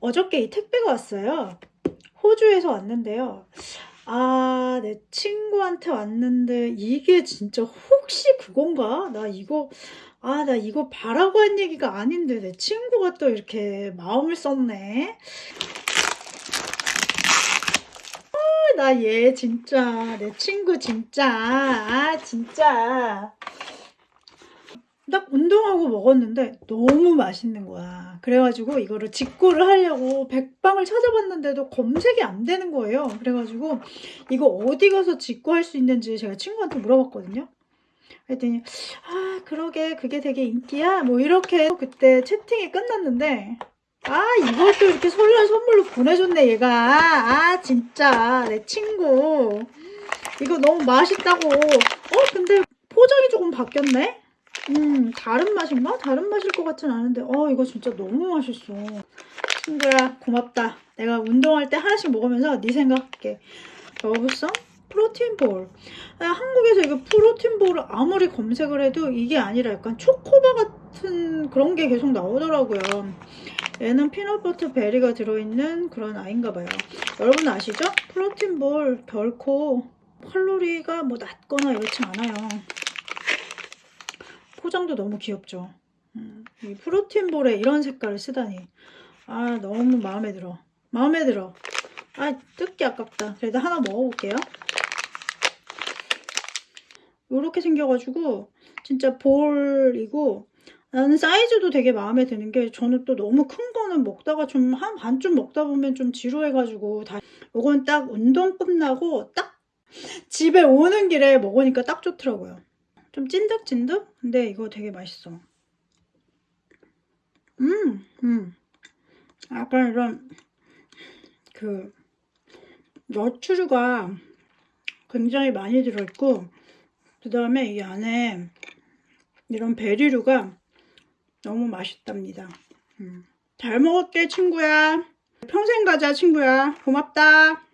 어저께 이 택배가 왔어요. 호주에서 왔는데요. 아, 내 친구한테 왔는데 이게 진짜 혹시 그건가? 나 이거 아, 나 이거 바라고 한 얘기가 아닌데 내 친구가 또 이렇게 마음을 썼네. 아, 나 얘 진짜 내 친구 진짜 아, 진짜 딱 운동하고 먹었는데 너무 맛있는 거야. 그래가지고 이거를 직구를 하려고 백방을 찾아봤는데도 검색이 안 되는 거예요. 그래가지고 이거 어디 가서 직구할 수 있는지 제가 친구한테 물어봤거든요. 그랬더니 아 그러게. 그게 되게 인기야? 뭐 이렇게 그때 채팅이 끝났는데 아또 이렇게 설날 선물로 보내줬네 얘가. 아 진짜. 내 친구. 이거 너무 맛있다고. 어 근데 포장이 조금 바뀌었네 음, 다른 맛인가? 다른 맛일 것 같진 않은데, 어, 이거 진짜 너무 맛있어. 친구야, 고맙다. 내가 운동할 때 하나씩 먹으면서 네 생각할게. 러브성 protein ball. 아, 한국에서 이거 protein ball을 아무리 검색을 해도 이게 아니라 약간 초코바 같은 그런 게 계속 나오더라고요. 얘는 peanut butter berry가 들어있는 그런 아이인가 봐요. 여러분 아시죠? 프로틴 볼 결코 칼로리가 뭐 낮거나 이렇지 않아요. 포장도 너무 귀엽죠. 음, 이 프로틴볼에 이런 색깔을 쓰다니. 아, 너무 마음에 들어. 마음에 들어. 아, 뜯기 아깝다. 그래도 하나 먹어볼게요. 요렇게 생겨가지고, 진짜 볼이고, 나는 사이즈도 되게 마음에 드는 게, 저는 또 너무 큰 거는 먹다가 좀 한 반쯤 먹다 보면 좀 지루해가지고, 다, 요건 딱 운동 끝나고, 딱 집에 오는 길에 먹으니까 딱 좋더라고요. 좀 찐득찐득? 근데 이거 되게 맛있어. 음, 음. 약간 이런, 그, 너추류가 굉장히 많이 들어있고, 그 다음에 이 안에 이런 베리류가 너무 맛있답니다. 음. 잘 먹을게, 친구야. 평생 가자, 친구야. 고맙다.